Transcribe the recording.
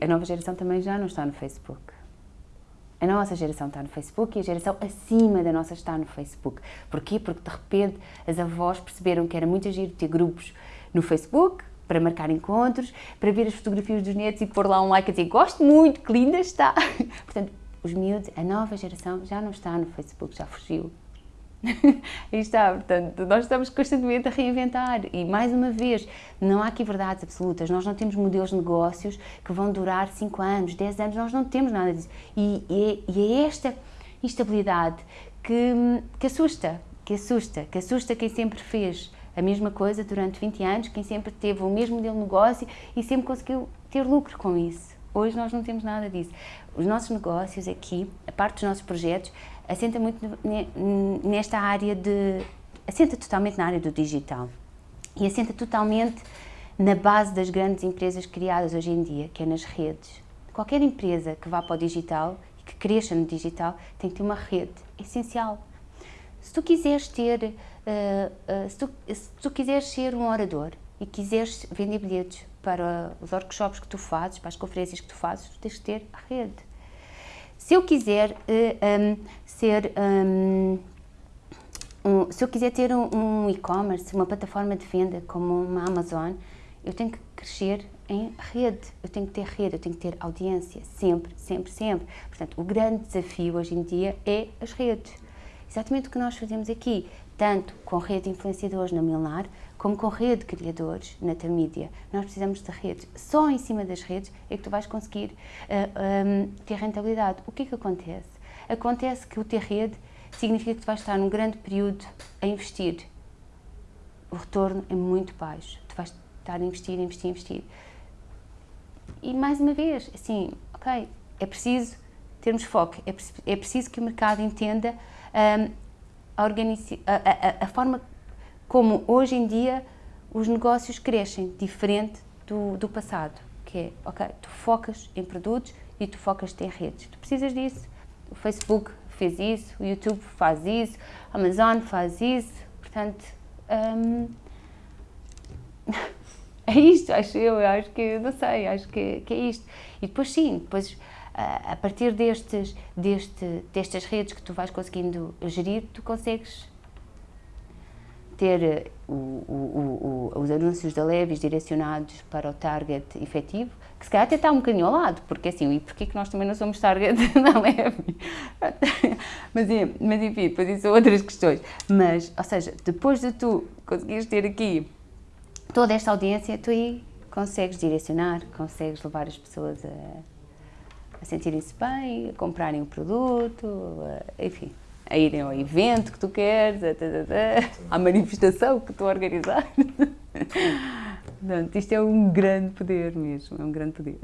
A nova geração também já não está no Facebook. A nossa geração está no Facebook e a geração acima da nossa está no Facebook. Porquê? Porque de repente as avós perceberam que era muito agir ter grupos no Facebook, para marcar encontros, para ver as fotografias dos netos e pôr lá um like e dizer gosto muito, que linda está. Portanto, os miúdos, a nova geração já não está no Facebook, já fugiu. Aí está, portanto, nós estamos constantemente a reinventar e, mais uma vez, não há aqui verdades absolutas, nós não temos modelos de negócios que vão durar 5 anos, 10 anos, nós não temos nada disso. E, e, e é esta instabilidade que, que assusta, que assusta, que assusta quem sempre fez a mesma coisa durante 20 anos, quem sempre teve o mesmo modelo de negócio e sempre conseguiu ter lucro com isso. Hoje nós não temos nada disso. Os nossos negócios aqui, a parte dos nossos projetos, assenta muito nesta área de... assenta totalmente na área do digital e assenta totalmente na base das grandes empresas criadas hoje em dia, que é nas redes. Qualquer empresa que vá para o digital que cresça no digital tem que ter uma rede, é essencial. Se tu quiseres ter, uh, uh, se, tu, se tu quiseres ser um orador e quiseres vender bilhetes para os workshops que tu fazes, para as conferências que tu fazes, tu tens que ter rede. Se eu quiser uh, um, ser... Um, um, se eu quiser ter um, e-commerce, uma plataforma de venda como uma Amazon, eu tenho que crescer em rede, eu tenho que ter rede, eu tenho que ter audiência, sempre, sempre, sempre. Portanto, o grande desafio hoje em dia é as redes. Exatamente o que nós fazemos aqui, tanto com rede de influenciadores na Milnar, como com rede de criadores na Termídia. Nós precisamos de redes. Só em cima das redes é que tu vais conseguir uh, eh, um, ehm, ter rentabilidade. O que é que acontece? Acontece que o ter rede significa que tu vais estar num grande período a investir. O retorno é muito baixo. Tu vais estar a investir, investir, investir. E mais uma vez, assim, ok, é preciso termos foco, é, é preciso que o mercado entenda um, a, a, a, forma como hoje em dia os negócios crescem, diferente do, do passado, que é, ok, tu focas em produtos e tu focas em redes, tu precisas disso, o Facebook fez isso, o YouTube faz isso, a Amazon faz isso, portanto, um, é isto, acho eu, acho que, não sei, acho que, que é isto. E depois sim, depois a partir destes, deste, destas redes que tu vais conseguindo gerir, tu consegues ter eh, o, o, o, os anúncios da Levis direcionados para o target efetivo, que se calhar até está um bocadinho ao lado, porque assim, e porquê que nós também não somos target da Levis? mas, mas enfim, depois isso são outras questões. Mas, ou seja, depois de tu conseguires ter aqui toda esta audiência, tu aí consegues direcionar, consegues levar as pessoas a a sentirem-se bem, a comprarem o produto, a, enfim, a irem ao evento que tu queres, a, à manifestação que tu organizar. Portanto, isto é um grande poder mesmo, é um grande poder.